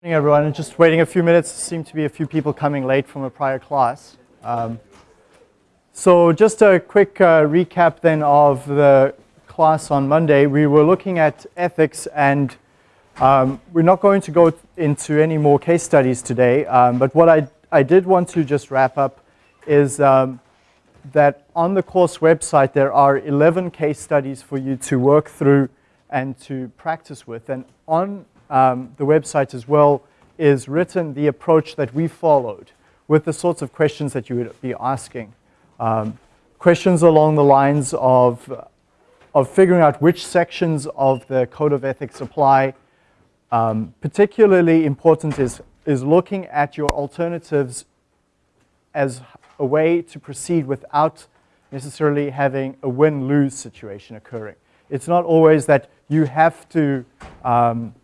Morning everyone, just waiting a few minutes. Seem to be a few people coming late from a prior class. Um, so just a quick uh, recap then of the class on Monday. We were looking at ethics and um, we're not going to go into any more case studies today, um, but what I, I did want to just wrap up is um, that on the course website there are 11 case studies for you to work through and to practice with. And on um, the website as well is written the approach that we followed with the sorts of questions that you would be asking. Um, questions along the lines of, of figuring out which sections of the code of ethics apply. Um, particularly important is, is looking at your alternatives as a way to proceed without necessarily having a win-lose situation occurring. It's not always that you have to um,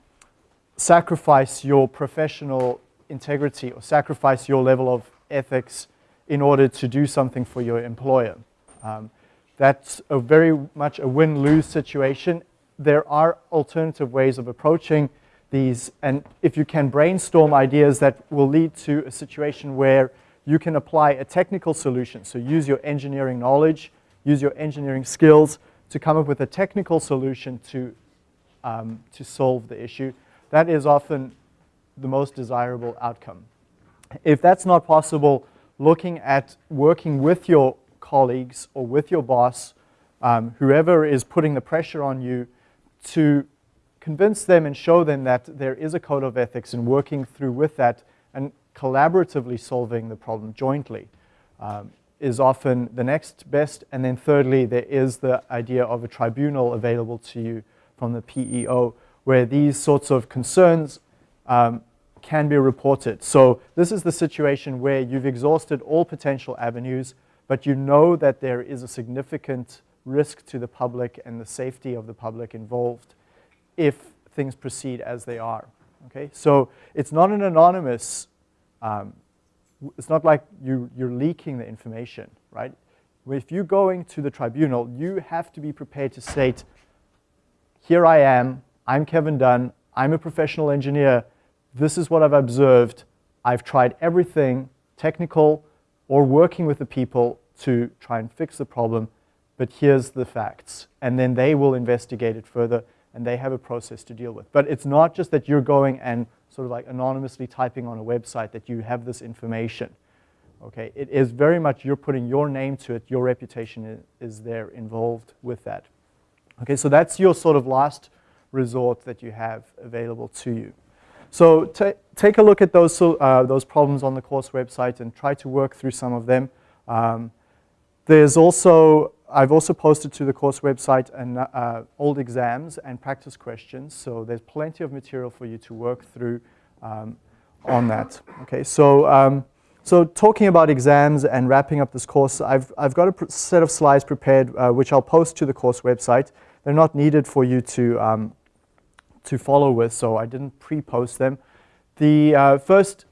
sacrifice your professional integrity or sacrifice your level of ethics in order to do something for your employer. Um, that's a very much a win-lose situation. There are alternative ways of approaching these, and if you can brainstorm ideas that will lead to a situation where you can apply a technical solution. So use your engineering knowledge, use your engineering skills to come up with a technical solution to, um, to solve the issue that is often the most desirable outcome. If that's not possible, looking at working with your colleagues or with your boss, um, whoever is putting the pressure on you, to convince them and show them that there is a code of ethics and working through with that and collaboratively solving the problem jointly um, is often the next best. And then thirdly, there is the idea of a tribunal available to you from the PEO where these sorts of concerns um, can be reported. So this is the situation where you've exhausted all potential avenues, but you know that there is a significant risk to the public and the safety of the public involved if things proceed as they are. Okay, so it's not an anonymous, um, it's not like you, you're leaking the information, right? If you're going to the tribunal, you have to be prepared to state, here I am, I'm Kevin Dunn, I'm a professional engineer, this is what I've observed, I've tried everything, technical or working with the people to try and fix the problem, but here's the facts. And then they will investigate it further and they have a process to deal with. But it's not just that you're going and sort of like anonymously typing on a website that you have this information. Okay, it is very much you're putting your name to it, your reputation is there involved with that. Okay, so that's your sort of last resort that you have available to you. So take a look at those, uh, those problems on the course website and try to work through some of them. Um, there's also, I've also posted to the course website an, uh, old exams and practice questions. So there's plenty of material for you to work through um, on that. Okay, so, um, so talking about exams and wrapping up this course, I've, I've got a set of slides prepared, uh, which I'll post to the course website. They're not needed for you to um, to follow with, so I didn't pre-post them. The uh, first,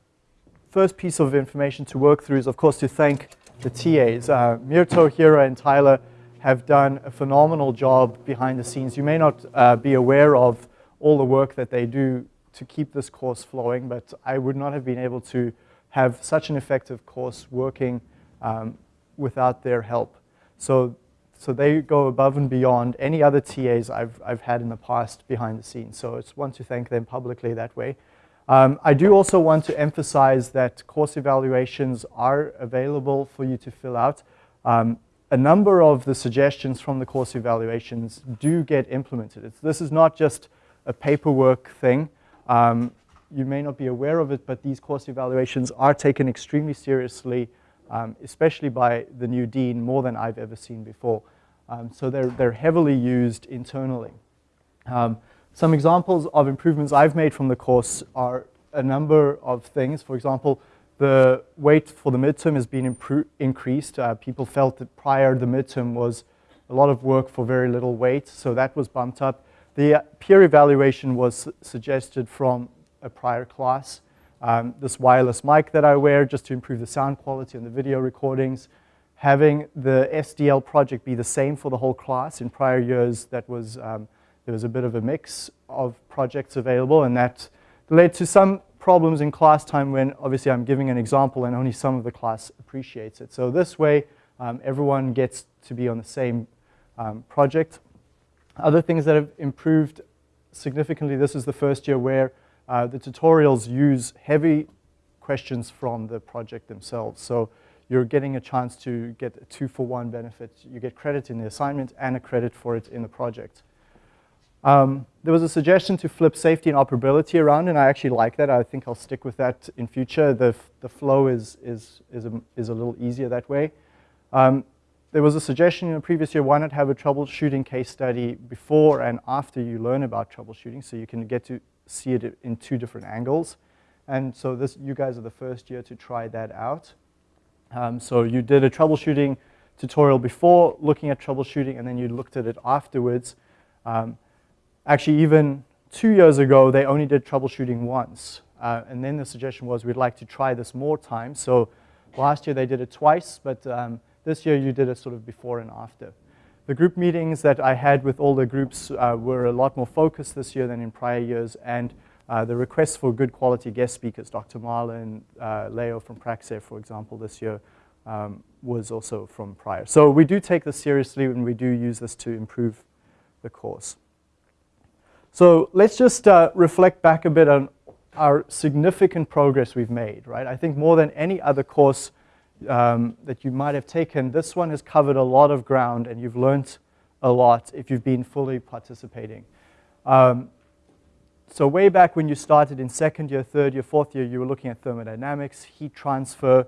first piece of information to work through is, of course, to thank the TAs. Uh, Mirto, Hira, and Tyler have done a phenomenal job behind the scenes. You may not uh, be aware of all the work that they do to keep this course flowing, but I would not have been able to have such an effective course working um, without their help. So so they go above and beyond any other TAs I've, I've had in the past behind the scenes. So I just want to thank them publicly that way. Um, I do also want to emphasize that course evaluations are available for you to fill out. Um, a number of the suggestions from the course evaluations do get implemented. It's, this is not just a paperwork thing. Um, you may not be aware of it, but these course evaluations are taken extremely seriously, um, especially by the new dean, more than I've ever seen before. Um, so they're, they're heavily used internally. Um, some examples of improvements I've made from the course are a number of things. For example, the weight for the midterm has been increased. Uh, people felt that prior the midterm was a lot of work for very little weight, so that was bumped up. The uh, peer evaluation was suggested from a prior class. Um, this wireless mic that I wear just to improve the sound quality and the video recordings having the SDL project be the same for the whole class. In prior years, that was, um, there was a bit of a mix of projects available, and that led to some problems in class time when obviously I'm giving an example and only some of the class appreciates it. So this way, um, everyone gets to be on the same um, project. Other things that have improved significantly, this is the first year where uh, the tutorials use heavy questions from the project themselves. So you're getting a chance to get a two for one benefit. You get credit in the assignment and a credit for it in the project. Um, there was a suggestion to flip safety and operability around, and I actually like that. I think I'll stick with that in future. The, the flow is, is, is, a, is a little easier that way. Um, there was a suggestion in the previous year, why not have a troubleshooting case study before and after you learn about troubleshooting so you can get to see it in two different angles. And so this, you guys are the first year to try that out. Um, so you did a troubleshooting tutorial before looking at troubleshooting and then you looked at it afterwards. Um, actually, even two years ago, they only did troubleshooting once. Uh, and then the suggestion was we'd like to try this more times. So last year they did it twice, but um, this year you did it sort of before and after. The group meetings that I had with all the groups uh, were a lot more focused this year than in prior years, and uh, the requests for good quality guest speakers, Dr. Marlin, uh, Leo from Praxair, for example, this year, um, was also from prior. So we do take this seriously and we do use this to improve the course. So let's just uh, reflect back a bit on our significant progress we've made, right? I think more than any other course um, that you might have taken, this one has covered a lot of ground and you've learned a lot if you've been fully participating. Um, so way back when you started in second year, third year, fourth year, you were looking at thermodynamics, heat transfer,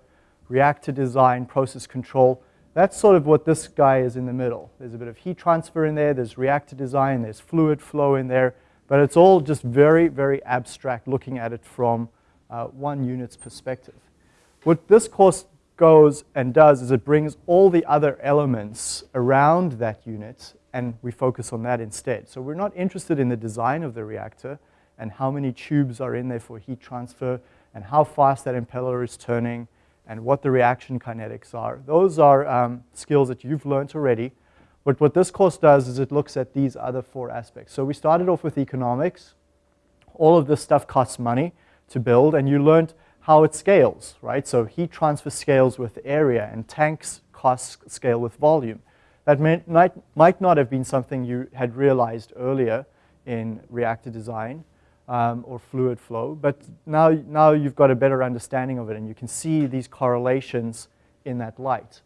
reactor design, process control. That's sort of what this guy is in the middle. There's a bit of heat transfer in there, there's reactor design, there's fluid flow in there, but it's all just very, very abstract looking at it from uh, one unit's perspective. What this course goes and does is it brings all the other elements around that unit and we focus on that instead. So we're not interested in the design of the reactor and how many tubes are in there for heat transfer and how fast that impeller is turning and what the reaction kinetics are. Those are um, skills that you've learned already. But what this course does is it looks at these other four aspects. So we started off with economics. All of this stuff costs money to build and you learned how it scales, right? So heat transfer scales with area and tanks cost scale with volume. That might, might not have been something you had realized earlier in reactor design um, or fluid flow, but now, now you've got a better understanding of it and you can see these correlations in that light.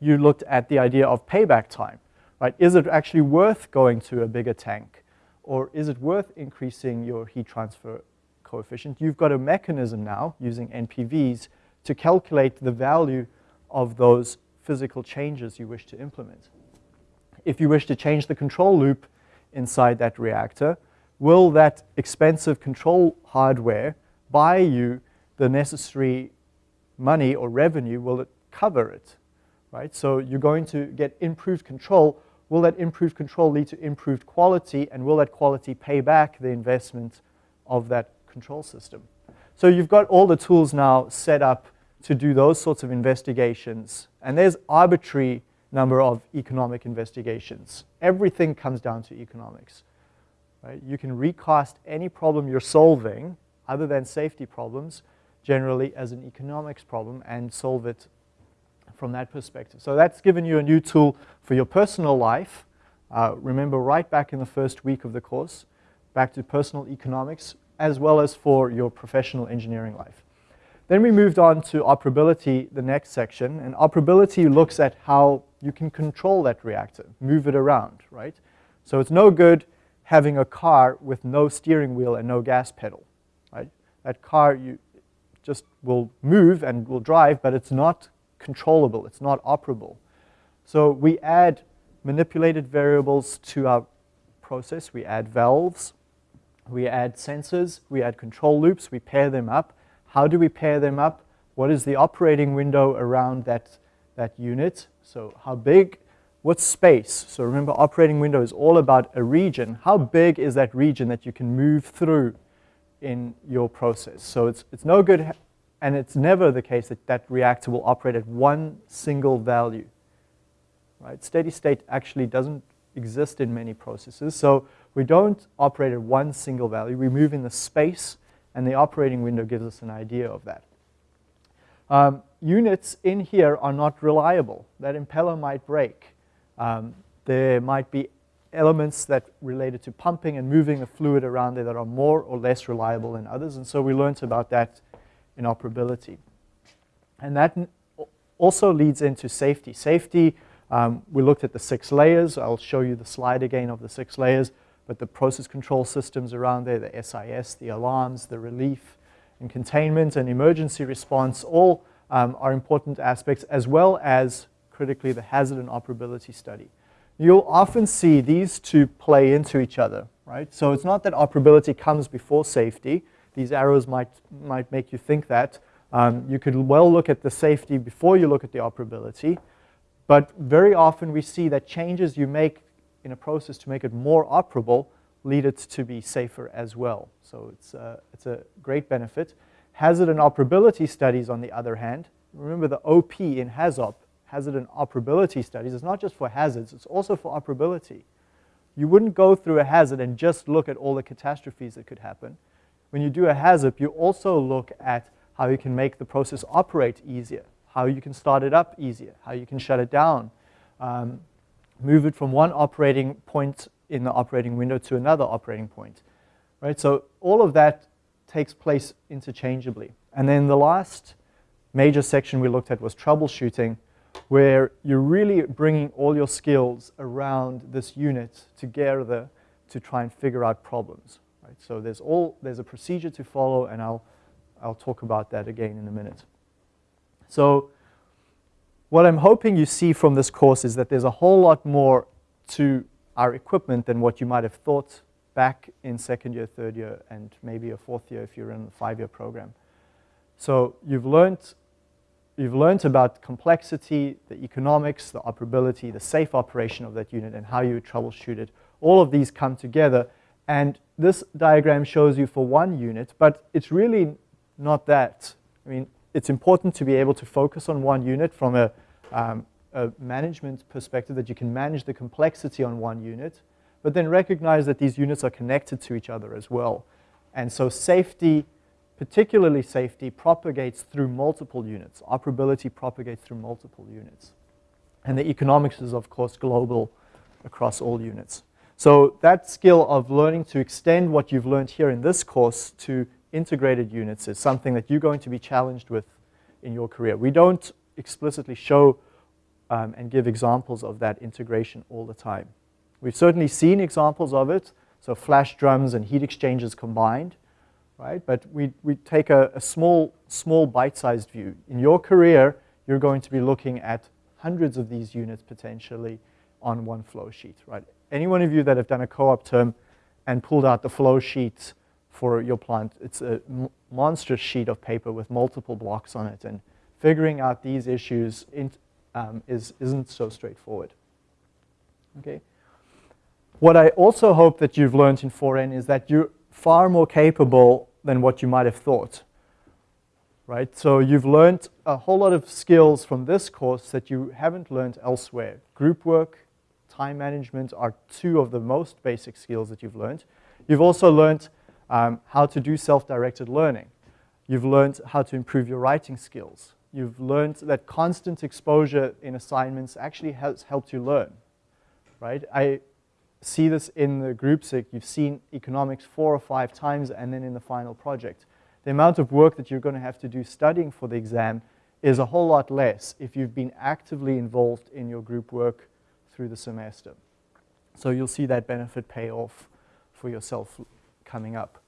You looked at the idea of payback time, right? Is it actually worth going to a bigger tank or is it worth increasing your heat transfer coefficient, you've got a mechanism now using NPVs to calculate the value of those physical changes you wish to implement. If you wish to change the control loop inside that reactor, will that expensive control hardware buy you the necessary money or revenue? Will it cover it? Right? So you're going to get improved control. Will that improved control lead to improved quality? And will that quality pay back the investment of that control system. So you've got all the tools now set up to do those sorts of investigations. And there's arbitrary number of economic investigations. Everything comes down to economics. Right? You can recast any problem you're solving, other than safety problems, generally as an economics problem and solve it from that perspective. So that's given you a new tool for your personal life. Uh, remember right back in the first week of the course, back to personal economics, as well as for your professional engineering life. Then we moved on to operability, the next section, and operability looks at how you can control that reactor, move it around, right? So it's no good having a car with no steering wheel and no gas pedal, right? That car you just will move and will drive, but it's not controllable, it's not operable. So we add manipulated variables to our process, we add valves, we add sensors, we add control loops, we pair them up. How do we pair them up? What is the operating window around that, that unit? So how big, what space? So remember operating window is all about a region. How big is that region that you can move through in your process? So it's, it's no good, and it's never the case that that reactor will operate at one single value. Right? Steady state actually doesn't exist in many processes. So we don't operate at one single value. We move in the space and the operating window gives us an idea of that. Um, units in here are not reliable. That impeller might break. Um, there might be elements that related to pumping and moving the fluid around there that are more or less reliable than others, and so we learned about that in operability. And that also leads into safety. Safety, um, we looked at the six layers. I'll show you the slide again of the six layers, but the process control systems around there, the SIS, the alarms, the relief and containment and emergency response, all um, are important aspects, as well as critically the hazard and operability study. You'll often see these two play into each other, right? So it's not that operability comes before safety. These arrows might, might make you think that. Um, you could well look at the safety before you look at the operability. But very often we see that changes you make in a process to make it more operable lead it to be safer as well. So it's, uh, it's a great benefit. Hazard and operability studies, on the other hand, remember the OP in HAZOP hazard and operability studies is not just for hazards, it's also for operability. You wouldn't go through a HAZOP and just look at all the catastrophes that could happen. When you do a HAZOP, you also look at how you can make the process operate easier, how you can start it up easier, how you can shut it down, um, move it from one operating point in the operating window to another operating point. Right? So all of that takes place interchangeably. And then the last major section we looked at was troubleshooting where you're really bringing all your skills around this unit together to try and figure out problems. Right? So there's, all, there's a procedure to follow, and I'll, I'll talk about that again in a minute. So what I'm hoping you see from this course is that there's a whole lot more to our equipment than what you might have thought back in second year, third year, and maybe a fourth year if you're in a five-year program. So you've learned you've learned about complexity, the economics, the operability, the safe operation of that unit, and how you troubleshoot it. All of these come together. And this diagram shows you for one unit, but it's really not that. I mean, it's important to be able to focus on one unit from a, um, a management perspective, that you can manage the complexity on one unit, but then recognize that these units are connected to each other as well. And so safety particularly safety, propagates through multiple units. Operability propagates through multiple units. And the economics is, of course, global across all units. So that skill of learning to extend what you've learned here in this course to integrated units is something that you're going to be challenged with in your career. We don't explicitly show um, and give examples of that integration all the time. We've certainly seen examples of it, so flash drums and heat exchangers combined, right? But we, we take a, a small, small bite-sized view. In your career, you're going to be looking at hundreds of these units potentially on one flow sheet, right? Any one of you that have done a co-op term and pulled out the flow sheet for your plant, it's a monstrous sheet of paper with multiple blocks on it, and figuring out these issues in, um, is, isn't so straightforward. Okay. What I also hope that you've learned in 4N is that you're far more capable than what you might have thought. Right? So you've learned a whole lot of skills from this course that you haven't learned elsewhere. Group work, time management are two of the most basic skills that you've learned. You've also learned um, how to do self-directed learning. You've learned how to improve your writing skills. You've learned that constant exposure in assignments actually has helped you learn, right? I, see this in the group SIG. You've seen economics four or five times and then in the final project. The amount of work that you're going to have to do studying for the exam is a whole lot less if you've been actively involved in your group work through the semester. So you'll see that benefit pay off for yourself coming up.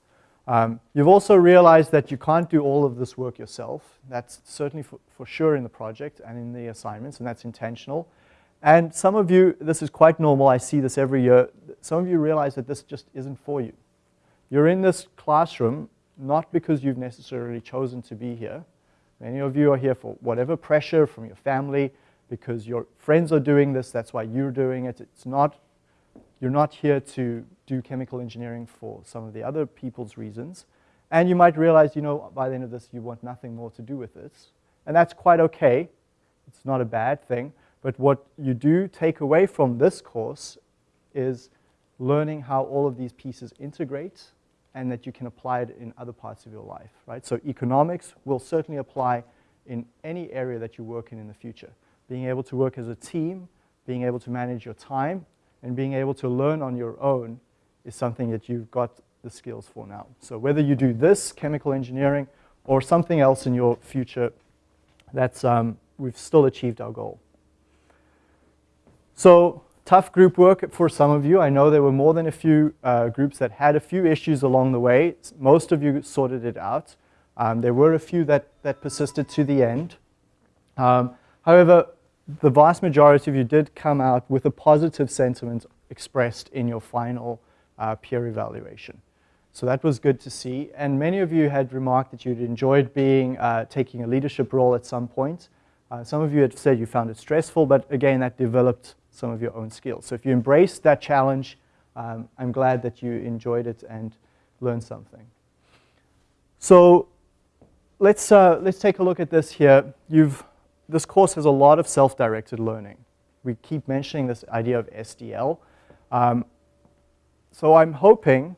Um, you've also realized that you can't do all of this work yourself. That's certainly for, for sure in the project and in the assignments, and that's intentional. And some of you, this is quite normal, I see this every year, some of you realize that this just isn't for you. You're in this classroom not because you've necessarily chosen to be here. Many of you are here for whatever pressure from your family, because your friends are doing this, that's why you're doing it. It's not, you're not here to do chemical engineering for some of the other people's reasons. And you might realize, you know, by the end of this, you want nothing more to do with this. And that's quite okay. It's not a bad thing. But what you do take away from this course is learning how all of these pieces integrate and that you can apply it in other parts of your life, right? So economics will certainly apply in any area that you work in in the future. Being able to work as a team, being able to manage your time, and being able to learn on your own is something that you've got the skills for now. So whether you do this, chemical engineering, or something else in your future, that's, um, we've still achieved our goal. So tough group work for some of you. I know there were more than a few uh, groups that had a few issues along the way. Most of you sorted it out. Um, there were a few that, that persisted to the end. Um, however, the vast majority of you did come out with a positive sentiment expressed in your final uh, peer evaluation. So that was good to see. And many of you had remarked that you'd enjoyed being, uh, taking a leadership role at some point. Uh, some of you had said you found it stressful, but again, that developed some of your own skills. So if you embrace that challenge, um, I'm glad that you enjoyed it and learned something. So let's, uh, let's take a look at this here. You've, this course has a lot of self-directed learning. We keep mentioning this idea of SDL. Um, so I'm hoping,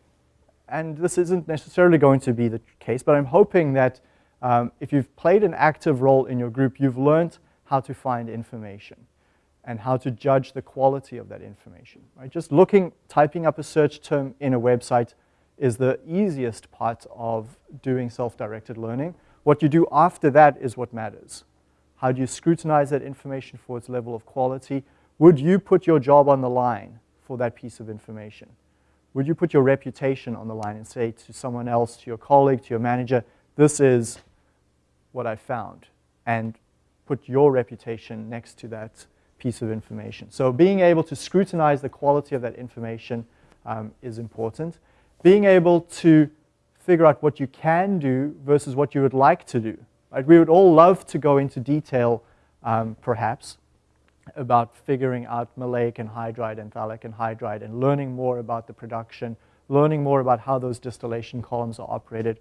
and this isn't necessarily going to be the case, but I'm hoping that um, if you've played an active role in your group, you've learned how to find information and how to judge the quality of that information. Right? Just looking, typing up a search term in a website is the easiest part of doing self-directed learning. What you do after that is what matters. How do you scrutinize that information for its level of quality? Would you put your job on the line for that piece of information? Would you put your reputation on the line and say to someone else, to your colleague, to your manager, this is what I found, and put your reputation next to that piece of information. So being able to scrutinize the quality of that information um, is important. Being able to figure out what you can do versus what you would like to do. Right? We would all love to go into detail, um, perhaps, about figuring out maleic anhydride and phthalic anhydride and learning more about the production, learning more about how those distillation columns are operated,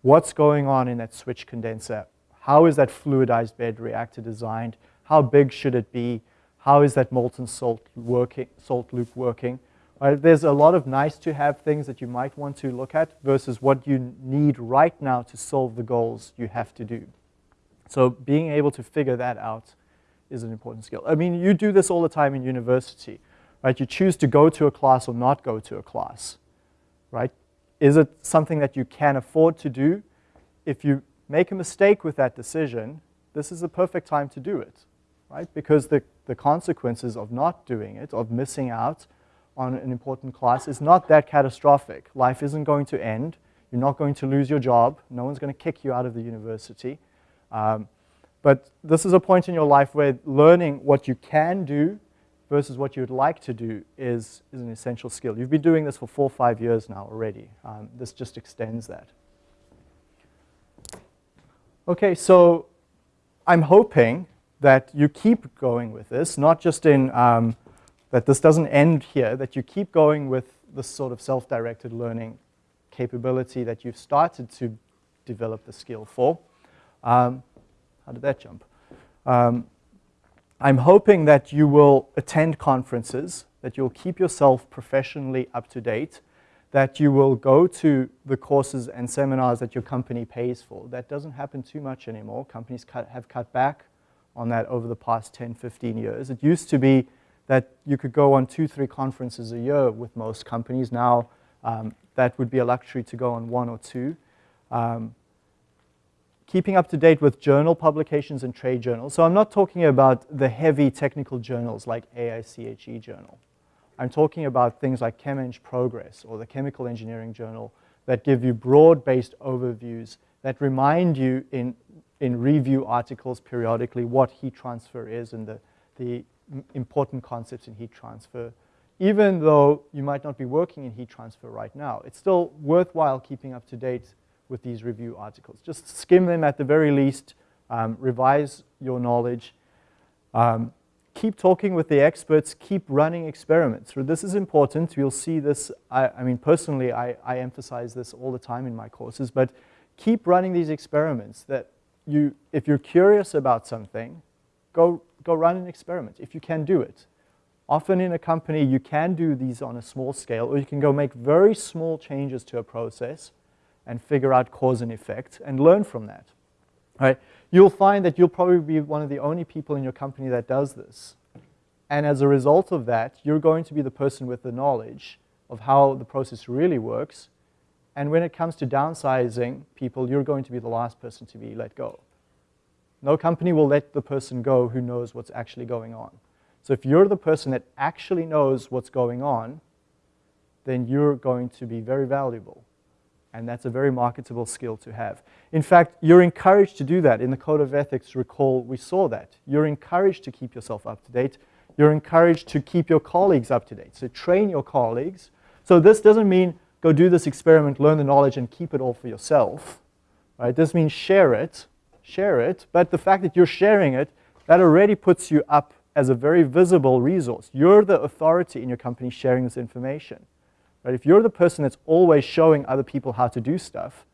what's going on in that switch condenser, how is that fluidized bed reactor designed, how big should it be, how is that molten salt, working, salt loop working? Right? There's a lot of nice to have things that you might want to look at versus what you need right now to solve the goals you have to do. So being able to figure that out is an important skill. I mean, you do this all the time in university, right? You choose to go to a class or not go to a class, right? Is it something that you can afford to do? If you make a mistake with that decision, this is the perfect time to do it, right? Because the the consequences of not doing it, of missing out on an important class is not that catastrophic. Life isn't going to end. You're not going to lose your job. No one's going to kick you out of the university. Um, but this is a point in your life where learning what you can do versus what you would like to do is, is an essential skill. You've been doing this for four or five years now already. Um, this just extends that. Okay, so I'm hoping that you keep going with this, not just in um, that this doesn't end here, that you keep going with this sort of self-directed learning capability that you've started to develop the skill for. Um, how did that jump? Um, I'm hoping that you will attend conferences, that you'll keep yourself professionally up to date, that you will go to the courses and seminars that your company pays for. That doesn't happen too much anymore. Companies cut, have cut back on that over the past 10, 15 years. It used to be that you could go on two, three conferences a year with most companies. Now um, that would be a luxury to go on one or two. Um, keeping up to date with journal publications and trade journals. So I'm not talking about the heavy technical journals like AICHE journal. I'm talking about things like ChemEng Progress or the Chemical Engineering Journal that give you broad-based overviews that remind you in in review articles periodically what heat transfer is and the, the important concepts in heat transfer. Even though you might not be working in heat transfer right now, it's still worthwhile keeping up to date with these review articles. Just skim them at the very least, um, revise your knowledge, um, keep talking with the experts, keep running experiments. This is important. You'll see this, I, I mean, personally, I, I emphasize this all the time in my courses, but keep running these experiments that you, if you're curious about something, go, go run an experiment if you can do it Often in a company, you can do these on a small scale, or you can go make very small changes to a process and figure out cause and effect and learn from that. Right? You'll find that you'll probably be one of the only people in your company that does this. And as a result of that, you're going to be the person with the knowledge of how the process really works. And when it comes to downsizing people, you're going to be the last person to be let go. No company will let the person go who knows what's actually going on. So if you're the person that actually knows what's going on, then you're going to be very valuable. And that's a very marketable skill to have. In fact, you're encouraged to do that. In the Code of Ethics, recall, we saw that. You're encouraged to keep yourself up to date. You're encouraged to keep your colleagues up to date. So train your colleagues. So this doesn't mean go do this experiment, learn the knowledge, and keep it all for yourself. Right? This means share it, share it. But the fact that you're sharing it, that already puts you up as a very visible resource. You're the authority in your company sharing this information. Right? If you're the person that's always showing other people how to do stuff,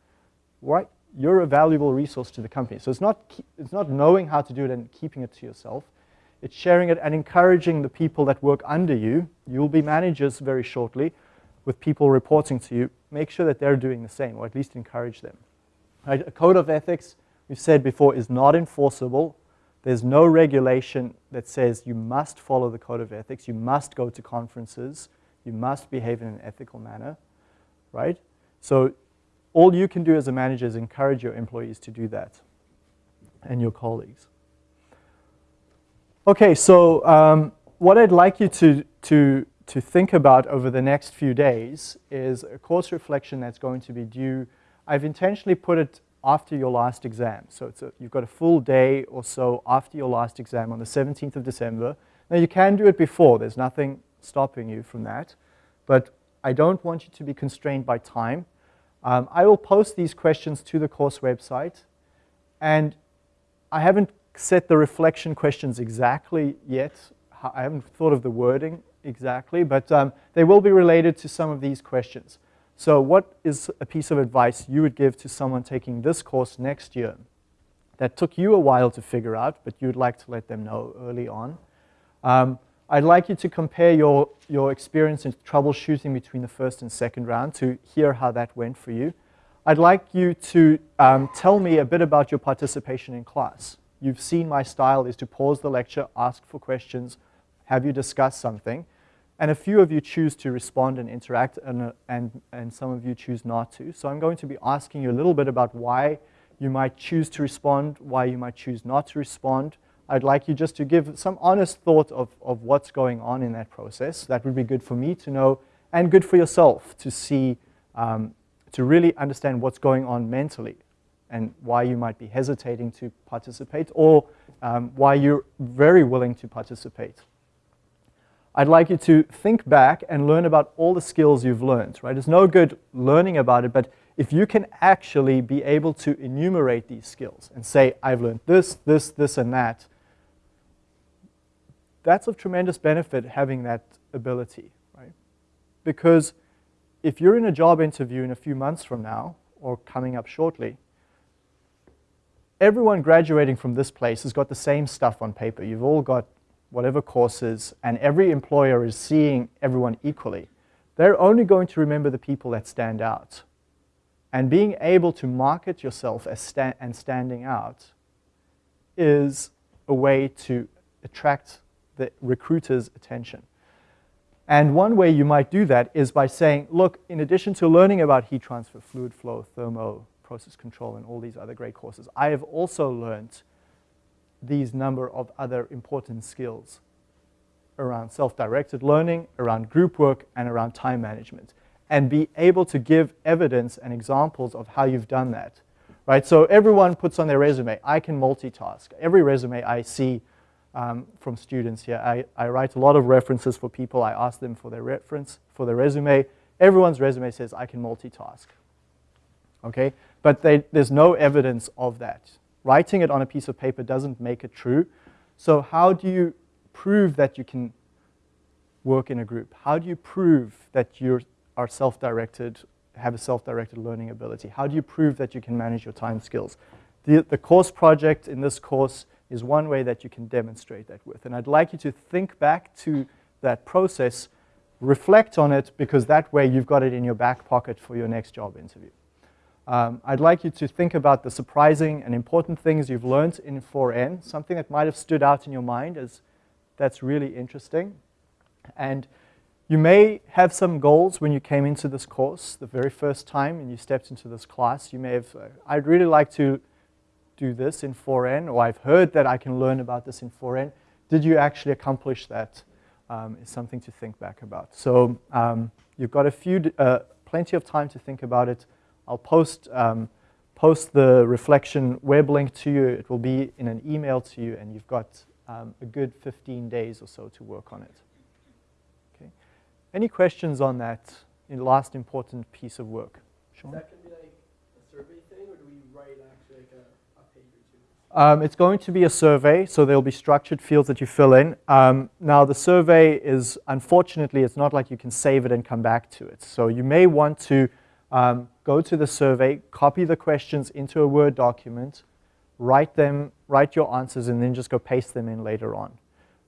right, you're a valuable resource to the company. So it's not, it's not knowing how to do it and keeping it to yourself. It's sharing it and encouraging the people that work under you. You'll be managers very shortly with people reporting to you. Make sure that they're doing the same, or at least encourage them. Right? A code of ethics, we've said before, is not enforceable. There's no regulation that says you must follow the code of ethics. You must go to conferences. You must behave in an ethical manner, right? So all you can do as a manager is encourage your employees to do that and your colleagues. Okay, so um, what I'd like you to, to, to think about over the next few days is a course reflection that's going to be due. I've intentionally put it after your last exam. So a, you've got a full day or so after your last exam on the 17th of December. Now you can do it before. There's nothing stopping you from that. But I don't want you to be constrained by time. Um, I will post these questions to the course website. And I haven't set the reflection questions exactly yet. I haven't thought of the wording exactly, but um, they will be related to some of these questions. So what is a piece of advice you would give to someone taking this course next year that took you a while to figure out, but you'd like to let them know early on? Um, I'd like you to compare your, your experience in troubleshooting between the first and second round to hear how that went for you. I'd like you to um, tell me a bit about your participation in class. You've seen my style is to pause the lecture, ask for questions, have you discuss something, and a few of you choose to respond and interact, and, and, and some of you choose not to. So I'm going to be asking you a little bit about why you might choose to respond, why you might choose not to respond, I'd like you just to give some honest thought of, of what's going on in that process. That would be good for me to know and good for yourself to see, um, to really understand what's going on mentally and why you might be hesitating to participate or um, why you're very willing to participate. I'd like you to think back and learn about all the skills you've learned, right? It's no good learning about it, but if you can actually be able to enumerate these skills and say, I've learned this, this, this, and that, that's of tremendous benefit having that ability, right? Because if you're in a job interview in a few months from now, or coming up shortly, everyone graduating from this place has got the same stuff on paper. You've all got whatever courses, and every employer is seeing everyone equally. They're only going to remember the people that stand out. And being able to market yourself as sta and standing out is a way to attract the recruiter's attention. And one way you might do that is by saying, look, in addition to learning about heat transfer, fluid flow, thermo, process control, and all these other great courses, I have also learned these number of other important skills around self-directed learning, around group work, and around time management, and be able to give evidence and examples of how you've done that. Right? So everyone puts on their resume, I can multitask. Every resume I see um, from students here. I, I write a lot of references for people. I ask them for their reference, for their resume. Everyone's resume says I can multitask. Okay? But they, there's no evidence of that. Writing it on a piece of paper doesn't make it true. So how do you prove that you can work in a group? How do you prove that you are self-directed, have a self-directed learning ability? How do you prove that you can manage your time skills? The, the course project in this course is one way that you can demonstrate that with. And I'd like you to think back to that process, reflect on it because that way you've got it in your back pocket for your next job interview. Um, I'd like you to think about the surprising and important things you've learned in 4N, something that might have stood out in your mind as that's really interesting. And you may have some goals when you came into this course the very first time and you stepped into this class. You may have, uh, I'd really like to do this in 4N, or I've heard that I can learn about this in 4N. Did you actually accomplish that? Um, is something to think back about. So um, you've got a few, uh, plenty of time to think about it. I'll post, um, post the reflection web link to you. It will be in an email to you, and you've got um, a good 15 days or so to work on it. Okay. Any questions on that last important piece of work? Sean? That can be like a survey thing, or do we write actually like a, a page or two? Um, it's going to be a survey, so there'll be structured fields that you fill in. Um, now, the survey is, unfortunately, it's not like you can save it and come back to it. So you may want to um, go to the survey, copy the questions into a Word document, write them, write your answers, and then just go paste them in later on.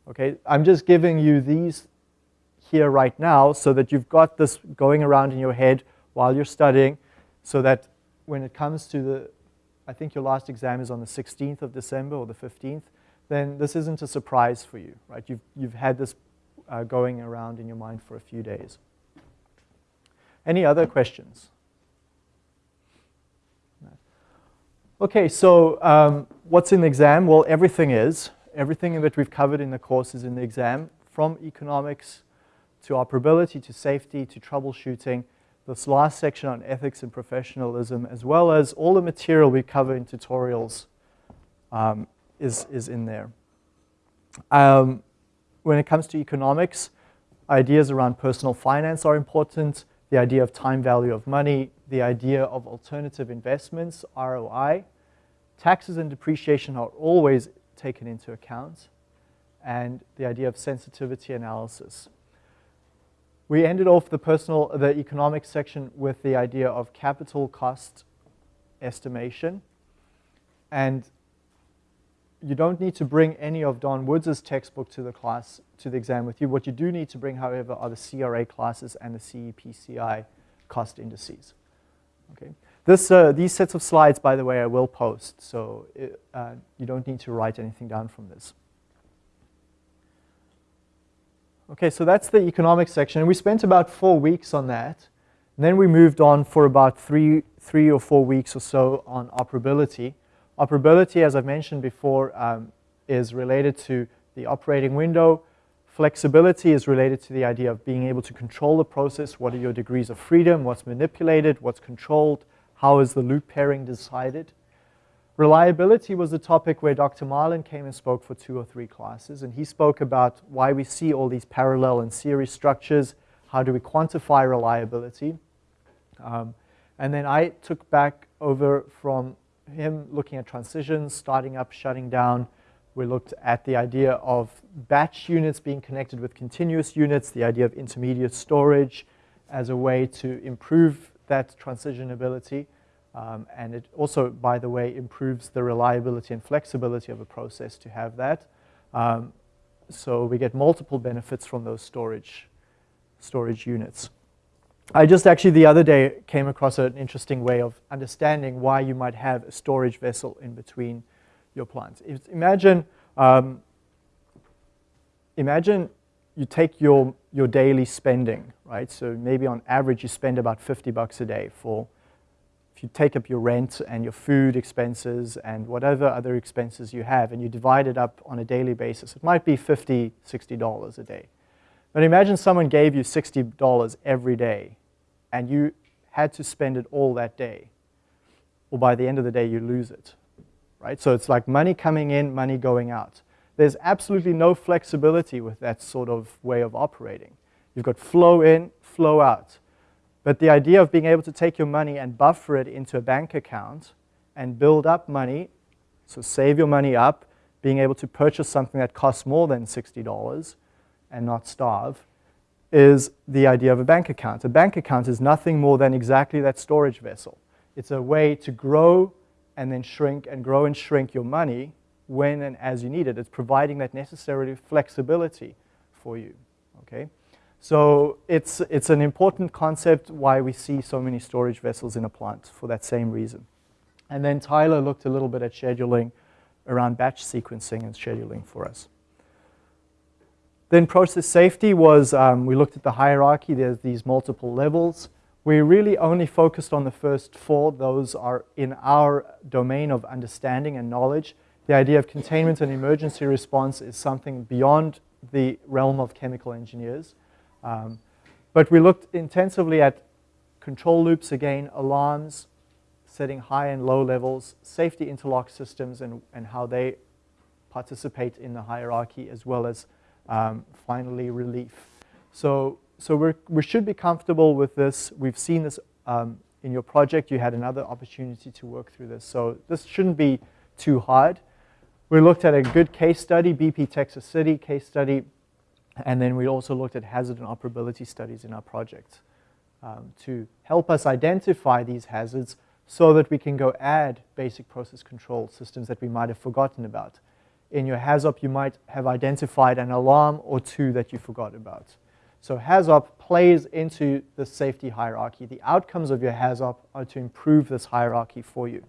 Okay, I'm just giving you these here right now so that you've got this going around in your head while you're studying so that when it comes to the, I think your last exam is on the 16th of December or the 15th, then this isn't a surprise for you, right? You've, you've had this uh, going around in your mind for a few days. Any other questions? Okay, so um, what's in the exam? Well, everything is. Everything that we've covered in the course is in the exam, from economics to operability to safety to troubleshooting. This last section on ethics and professionalism, as well as all the material we cover in tutorials um, is, is in there. Um, when it comes to economics, ideas around personal finance are important, the idea of time value of money, the idea of alternative investments, ROI. Taxes and depreciation are always taken into account, and the idea of sensitivity analysis. We ended off the personal, the economic section with the idea of capital cost estimation. And you don't need to bring any of Don Woods' textbook to the class, to the exam with you. What you do need to bring, however, are the CRA classes and the CEPCI cost indices. Okay. This, uh, these sets of slides, by the way, I will post, so it, uh, you don't need to write anything down from this. Okay, so that's the economics section, we spent about four weeks on that. And then we moved on for about three, three or four weeks or so on operability. Operability, as I've mentioned before, um, is related to the operating window. Flexibility is related to the idea of being able to control the process. What are your degrees of freedom? What's manipulated? What's controlled? How is the loop pairing decided? Reliability was a topic where Dr. Marlin came and spoke for two or three classes, and he spoke about why we see all these parallel and series structures, how do we quantify reliability. Um, and then I took back over from him looking at transitions, starting up, shutting down. We looked at the idea of batch units being connected with continuous units, the idea of intermediate storage as a way to improve that transition ability. Um, and it also, by the way, improves the reliability and flexibility of a process to have that. Um, so we get multiple benefits from those storage, storage units. I just actually the other day came across an interesting way of understanding why you might have a storage vessel in between your plants. If, imagine, um, imagine you take your, your daily spending, right? So maybe on average you spend about 50 bucks a day for, if you take up your rent and your food expenses and whatever other expenses you have and you divide it up on a daily basis, it might be 50, 60 dollars a day. But imagine someone gave you $60 every day and you had to spend it all that day. Or by the end of the day, you lose it, right? So it's like money coming in, money going out. There's absolutely no flexibility with that sort of way of operating. You've got flow in, flow out. But the idea of being able to take your money and buffer it into a bank account and build up money, so save your money up, being able to purchase something that costs more than $60 and not starve, is the idea of a bank account. A bank account is nothing more than exactly that storage vessel. It's a way to grow and then shrink and grow and shrink your money when and as you need it. It's providing that necessary flexibility for you. okay? So it's, it's an important concept why we see so many storage vessels in a plant for that same reason. And then Tyler looked a little bit at scheduling around batch sequencing and scheduling for us. Then process safety was, um, we looked at the hierarchy, there's these multiple levels. We really only focused on the first four. Those are in our domain of understanding and knowledge. The idea of containment and emergency response is something beyond the realm of chemical engineers. Um, but we looked intensively at control loops again, alarms, setting high and low levels, safety interlock systems and, and how they participate in the hierarchy as well as um, finally relief. So, so we we should be comfortable with this. We've seen this um, in your project. You had another opportunity to work through this. So this shouldn't be too hard. We looked at a good case study, BP Texas City case study, and then we also looked at hazard and operability studies in our project um, to help us identify these hazards so that we can go add basic process control systems that we might have forgotten about. In your HAZOP, you might have identified an alarm or two that you forgot about. So HAZOP plays into the safety hierarchy. The outcomes of your HAZOP are to improve this hierarchy for you.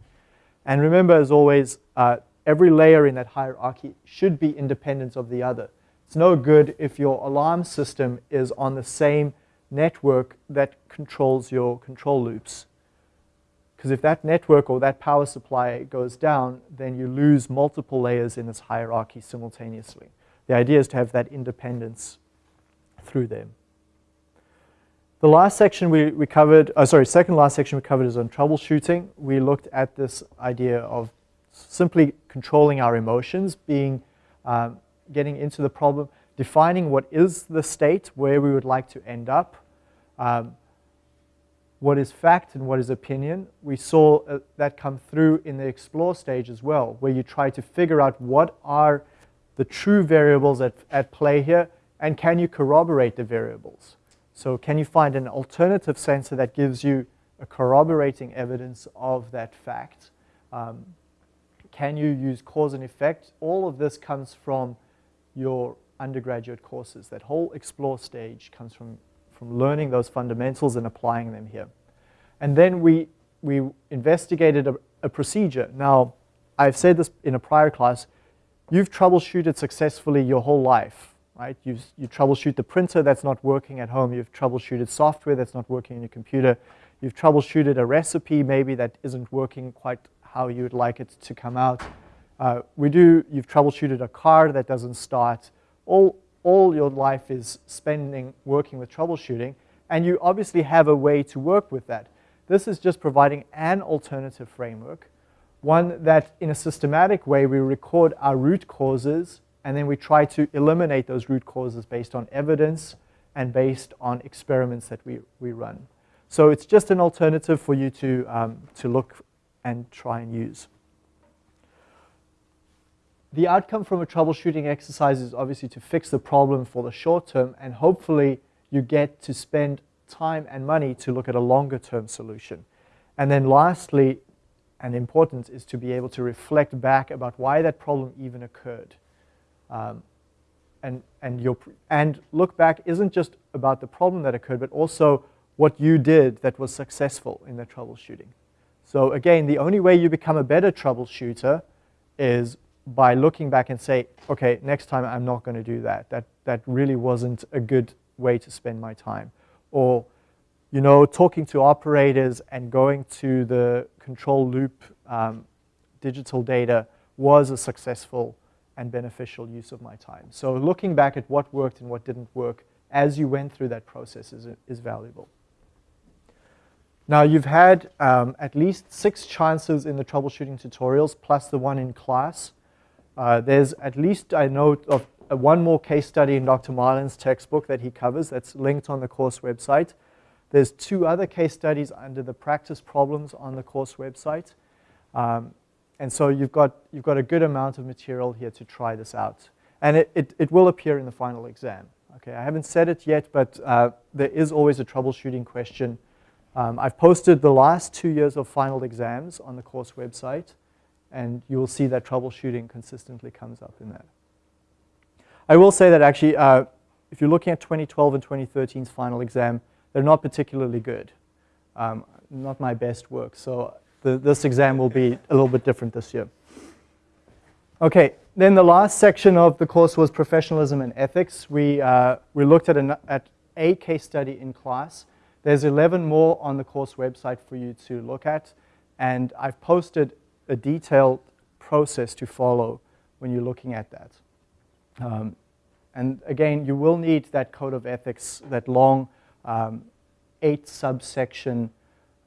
And remember, as always, uh, every layer in that hierarchy should be independent of the other. It's no good if your alarm system is on the same network that controls your control loops. Because if that network or that power supply goes down, then you lose multiple layers in this hierarchy simultaneously. The idea is to have that independence through them. The last section we, we covered, oh, sorry, second last section we covered is on troubleshooting. We looked at this idea of simply controlling our emotions, being um, getting into the problem, defining what is the state, where we would like to end up, um, what is fact and what is opinion. We saw uh, that come through in the explore stage as well, where you try to figure out what are the true variables at, at play here, and can you corroborate the variables? So can you find an alternative sensor that gives you a corroborating evidence of that fact? Um, can you use cause and effect? All of this comes from your undergraduate courses. That whole explore stage comes from, from learning those fundamentals and applying them here. And then we, we investigated a, a procedure. Now, I've said this in a prior class, you've troubleshooted successfully your whole life, right? You've, you troubleshoot the printer that's not working at home. You've troubleshooted software that's not working in your computer. You've troubleshooted a recipe maybe that isn't working quite how you would like it to come out. Uh, we do, you've troubleshooted a car that doesn't start. All, all your life is spending working with troubleshooting, and you obviously have a way to work with that. This is just providing an alternative framework, one that in a systematic way we record our root causes and then we try to eliminate those root causes based on evidence and based on experiments that we, we run. So it's just an alternative for you to, um, to look and try and use the outcome from a troubleshooting exercise is obviously to fix the problem for the short term and hopefully you get to spend time and money to look at a longer term solution. And then lastly, and important, is to be able to reflect back about why that problem even occurred. Um, and, and, your, and look back isn't just about the problem that occurred, but also what you did that was successful in the troubleshooting. So again, the only way you become a better troubleshooter is by looking back and say, okay, next time I'm not going to do that. That, that really wasn't a good way to spend my time. Or, you know, talking to operators and going to the control loop um, digital data was a successful and beneficial use of my time. So looking back at what worked and what didn't work as you went through that process is, is valuable. Now you've had um, at least six chances in the troubleshooting tutorials plus the one in class uh, there's at least I know of uh, one more case study in Dr. Marlin's textbook that he covers that's linked on the course website. There's two other case studies under the practice problems on the course website. Um, and so you've got, you've got a good amount of material here to try this out. And it, it, it will appear in the final exam. Okay, I haven't said it yet, but uh, there is always a troubleshooting question. Um, I've posted the last two years of final exams on the course website and you will see that troubleshooting consistently comes up in that. I will say that actually uh, if you're looking at 2012 and 2013's final exam, they're not particularly good. Um, not my best work, so the, this exam will be a little bit different this year. Okay, then the last section of the course was professionalism and ethics. We, uh, we looked at, an, at a case study in class. There's 11 more on the course website for you to look at, and I've posted a detailed process to follow when you're looking at that. Um, and again, you will need that code of ethics, that long um, eight subsection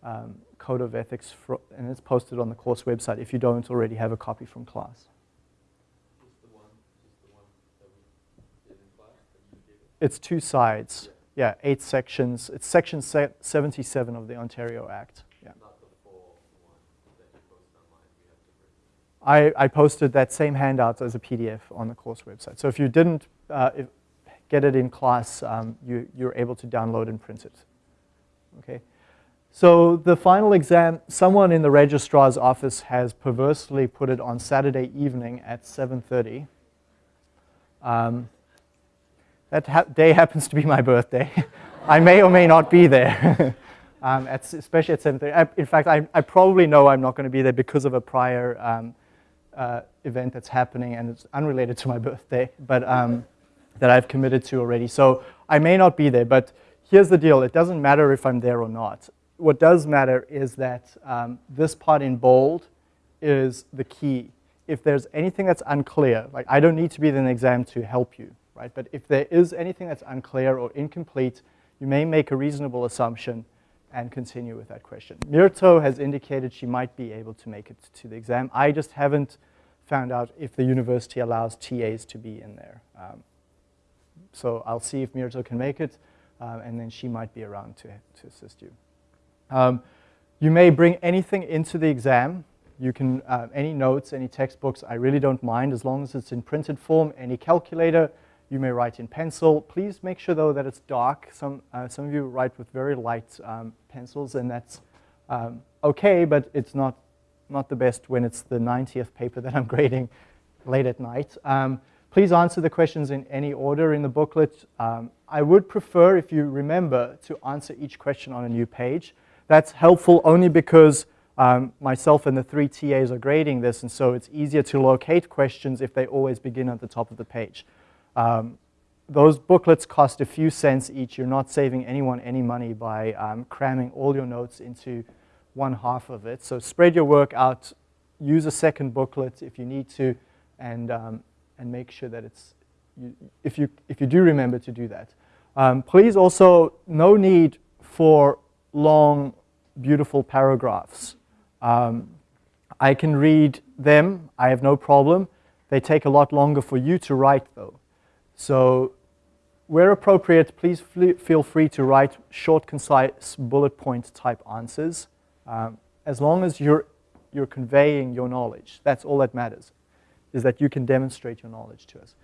um, code of ethics, and it's posted on the course website if you don't already have a copy from class. It's two sides. Yeah, eight sections. It's section 77 of the Ontario Act. Yeah. I, I posted that same handout as a PDF on the course website. So if you didn't uh, if, get it in class, um, you, you're able to download and print it. Okay. So the final exam, someone in the registrar's office has perversely put it on Saturday evening at 7.30. Um, that ha day happens to be my birthday. I may or may not be there, um, at, especially at 7.30. in fact, I, I, probably know I'm not going to be there because of a prior um, uh, event that's happening and it's unrelated to my birthday, but um, that I've committed to already. So I may not be there, but here's the deal. It doesn't matter if I'm there or not. What does matter is that um, this part in bold is the key. If there's anything that's unclear, like I don't need to be in an exam to help you right? But if there is anything that's unclear or incomplete, you may make a reasonable assumption and continue with that question. Mirto has indicated she might be able to make it to the exam. I just haven't found out if the university allows TAs to be in there. Um, so I'll see if Mirto can make it, uh, and then she might be around to, to assist you. Um, you may bring anything into the exam. You can, uh, any notes, any textbooks, I really don't mind as long as it's in printed form, any calculator, you may write in pencil. Please make sure, though, that it's dark. Some, uh, some of you write with very light um, pencils, and that's um, okay, but it's not, not the best when it's the 90th paper that I'm grading late at night. Um, please answer the questions in any order in the booklet. Um, I would prefer, if you remember, to answer each question on a new page. That's helpful only because um, myself and the three TAs are grading this, and so it's easier to locate questions if they always begin at the top of the page. Um, those booklets cost a few cents each. You're not saving anyone any money by um, cramming all your notes into one half of it. So spread your work out, use a second booklet if you need to, and, um, and make sure that it's, you, if, you, if you do remember to do that. Um, please also, no need for long, beautiful paragraphs. Um, I can read them, I have no problem. They take a lot longer for you to write though. So where appropriate, please feel free to write short, concise, bullet point type answers. Um, as long as you're, you're conveying your knowledge, that's all that matters, is that you can demonstrate your knowledge to us.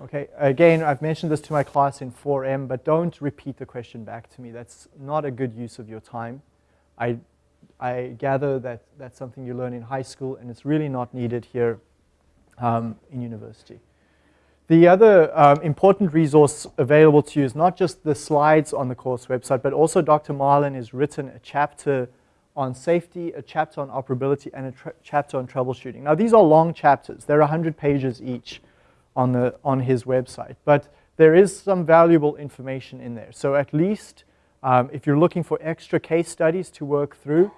Okay, again, I've mentioned this to my class in 4M, but don't repeat the question back to me. That's not a good use of your time. I, I gather that that's something you learn in high school, and it's really not needed here um, in university. The other um, important resource available to you is not just the slides on the course website, but also Dr. Marlin has written a chapter on safety, a chapter on operability, and a chapter on troubleshooting. Now, these are long chapters. They're 100 pages each on, the, on his website, but there is some valuable information in there. So at least um, if you're looking for extra case studies to work through,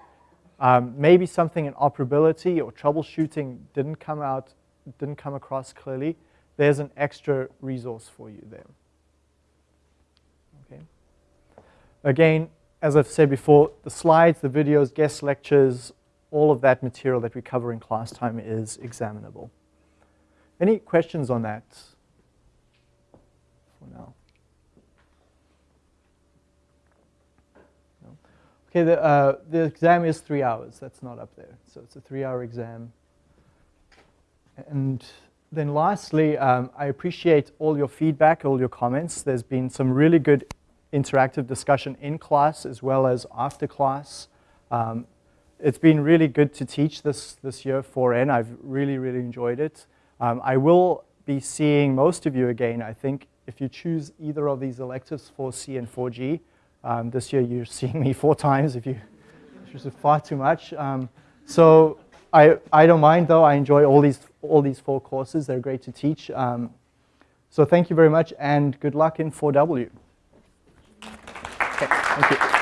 um, maybe something in operability or troubleshooting didn't come out, didn't come across clearly, there's an extra resource for you there. Okay. Again, as I've said before, the slides, the videos, guest lectures, all of that material that we cover in class time is examinable. Any questions on that for now? No? Okay, the, uh, the exam is three hours. That's not up there. So it's a three-hour exam. And then lastly, um, I appreciate all your feedback, all your comments. There's been some really good interactive discussion in class as well as after class. Um, it's been really good to teach this, this year 4N. I've really, really enjoyed it. Um, I will be seeing most of you again, I think, if you choose either of these electives, 4C and 4G, um, this year you're seeing me four times if you, is far too much. Um, so I, I don't mind though, I enjoy all these, all these four courses, they're great to teach. Um, so thank you very much and good luck in 4W. Okay, thank you.